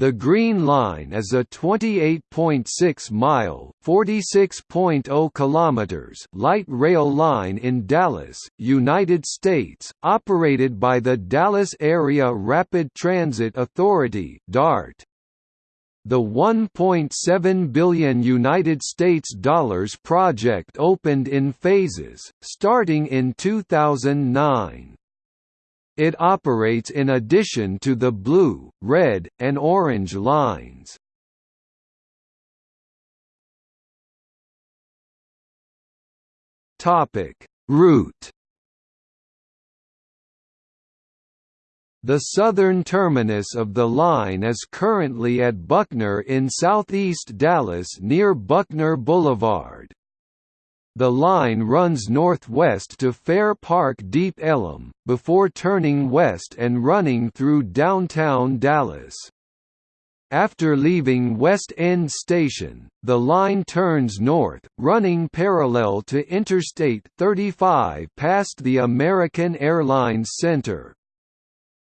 The Green Line is a 28.6-mile (46.0 kilometers) light rail line in Dallas, United States, operated by the Dallas Area Rapid Transit Authority (DART). The 1.7 billion United States dollars project opened in phases, starting in 2009. It operates in addition to the blue, red, and orange lines. Topic: Route The southern terminus of the line is currently at Buckner in southeast Dallas near Buckner Boulevard. The line runs northwest to Fair Park Deep Ellum, before turning west and running through downtown Dallas. After leaving West End Station, the line turns north, running parallel to Interstate 35 past the American Airlines Center.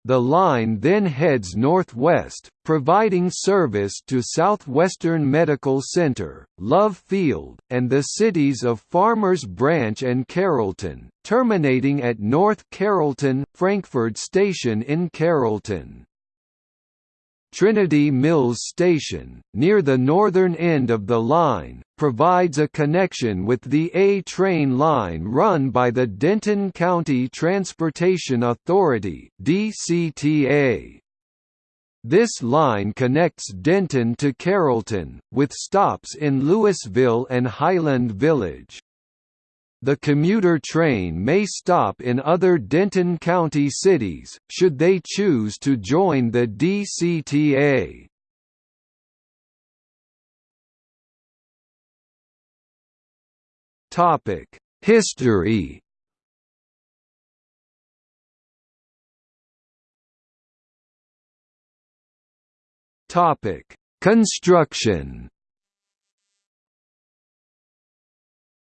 The line then heads northwest, providing service to Southwestern Medical Center, Love Field, and the cities of Farmers Branch and Carrollton, terminating at North Carrollton – Frankford Station in Carrollton. Trinity Mills Station, near the northern end of the line, provides a connection with the A-train line run by the Denton County Transportation Authority DCTA. This line connects Denton to Carrollton, with stops in Lewisville and Highland Village. The commuter train may stop in other Denton County cities, should they choose to join the DCTA. History. Topic: Construction.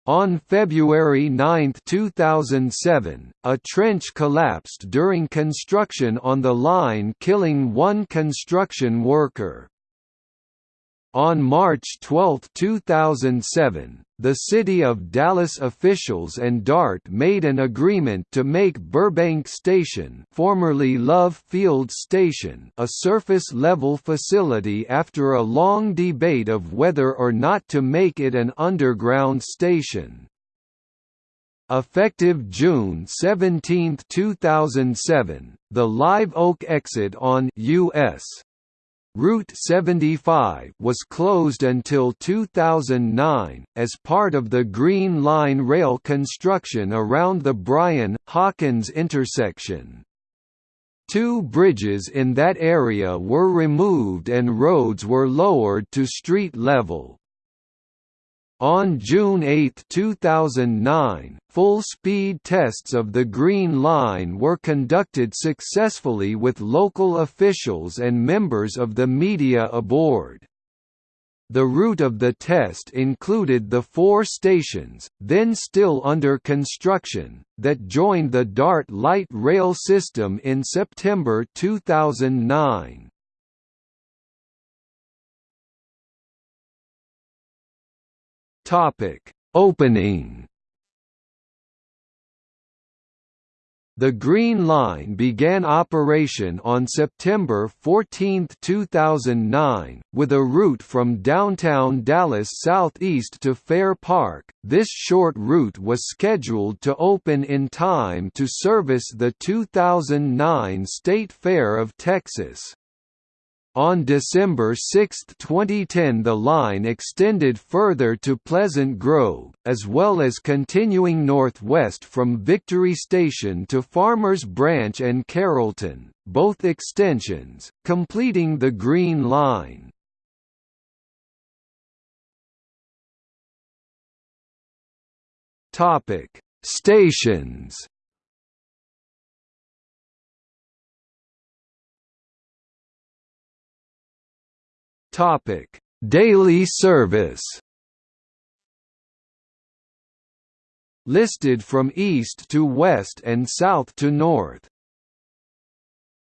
On February 9, 2007, a trench collapsed during construction on the line killing one construction worker. On March 12, 2007, the City of Dallas officials and DART made an agreement to make Burbank Station formerly Love Field Station a surface-level facility after a long debate of whether or not to make it an underground station. Effective June 17, 2007, the Live Oak exit on US Route 75 was closed until 2009, as part of the Green Line rail construction around the Bryan-Hawkins intersection. Two bridges in that area were removed and roads were lowered to street level. On June 8, 2009, full-speed tests of the Green Line were conducted successfully with local officials and members of the media aboard. The route of the test included the four stations, then still under construction, that joined the DART light rail system in September 2009. Topic: Opening. The Green Line began operation on September 14, 2009, with a route from downtown Dallas southeast to Fair Park. This short route was scheduled to open in time to service the 2009 State Fair of Texas. On December 6, 2010 the line extended further to Pleasant Grove, as well as continuing northwest from Victory Station to Farmers Branch and Carrollton, both extensions, completing the Green Line. Stations Topic: Daily service. Listed from east to west and south to north.